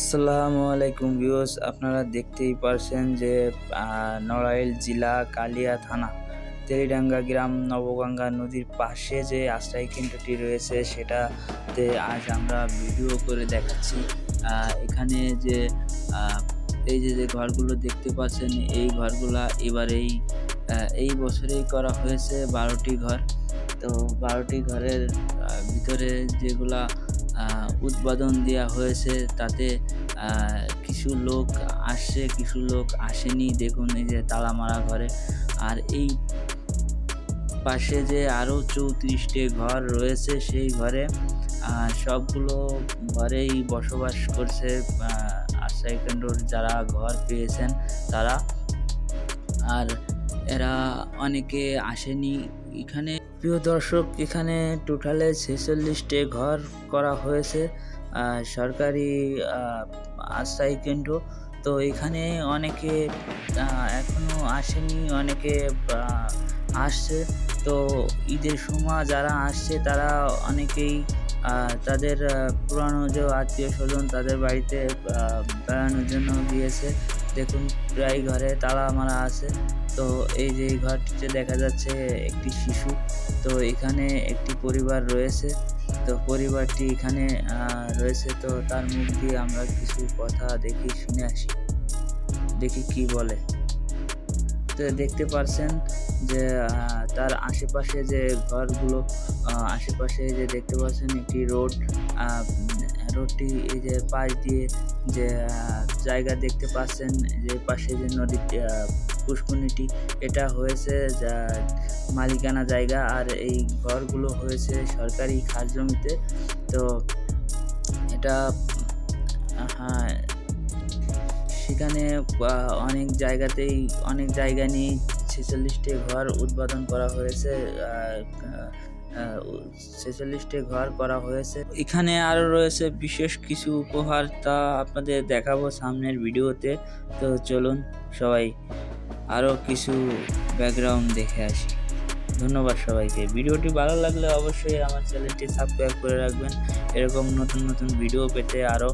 আসসালামু আলাইকুম ভিউস আপনারা দেখতেই পারছেন যে নড়াইল জেলা কালিয়া থানা, তেলিডাঙ্গা গ্রাম, নবগঙ্গা নদীর পাশে যে আশ্রয় কেন্দ্রটি রয়েছে, সেটাতে আজ আমরা ভিডিও করে দেখাচ্ছি। এখানে যে এই যে যে ঘরগুলো দেখতে পাচ্ছেন, এই ঘরগুলা এবারেই এই বছরেই করা হয়েছে বারোটি ঘর। তো বারোটি ঘরের ভিতরে যেগুলা উৎপাদন দেওয়া হয়েছে তাতে কিছু লোক আসছে কিছু লোক আসেনি। দেখুন এই যে তালা মারা ঘরে। আর এই পাশে যে আরও চৌত্রিশটি ঘর রয়েছে সেই ঘরে সবগুলো ঘরেই বসবাস করছে আহ, যারা ঘর পেয়েছেন তারা। আর এরা অনেকে আসেনি। এখানে প্রিয় দর্শক, এখানে টোটালে ছেচল্লিশটি ঘর করা হয়েছে সরকারি আশ্রয় কেন্দ্র। তো এখানে অনেকে এখনও আসেনি, অনেকে আসছে। তো ঈদের সময় যারা আসছে, তারা অনেকেই তাদের পুরানো যে আত্মীয় স্বজন তাদের বাড়িতে বেড়ানোর জন্য গিয়েছে। দেখুন, প্রায় ঘরে তালা মারা আছে। তো এই যে ঘরটিতে দেখা যাচ্ছে একটি শিশু। তো এখানে একটি পরিবার রয়েছে। তো পরিবারটি এখানে রয়েছে। তো তার মুখ দিয়ে আমরা কিছু কথা দেখি শুনে আসি। দেখি কি বলে। তো দেখতে পারছেন যে তার আশেপাশে যে ঘরগুলো আশেপাশে যে দেখতে পাচ্ছেন একটি রোড রোডটি এই যে পাশ দিয়ে যে জায়গা দেখতে পাচ্ছেন যে পাশে যে আহ, পুষ্করণীটি এটা হয়েছে যা মালিকানা জায়গা আর এই ঘরগুলো হয়েছে সরকারি খাস জমিতে। তো এটা হ্যাঁ সেখানে অনেক জায়গাতেই, অনেক জায়গা নিয়ে ছেচল্লিশটি ঘর উদ্বোধন করা হয়েছে। ছেচল্লিশটি ঘর করা হয়েছে। এখানে আরও রয়েছে বিশেষ কিছু উপহার তা আপনাদের দেখাবো সামনের ভিডিওতে। তো চলুন সবাই আরও কিছু ব্যাকগ্রাউন্ড দেখে আসি। ধন্যবাদ সবাইকে। ভিডিওটি ভালো লাগলে অবশ্যই আমার চ্যানেলটি সাবস্ক্রাইব করে রাখবেন। এরকম নতুন নতুন ভিডিও পেতে আরও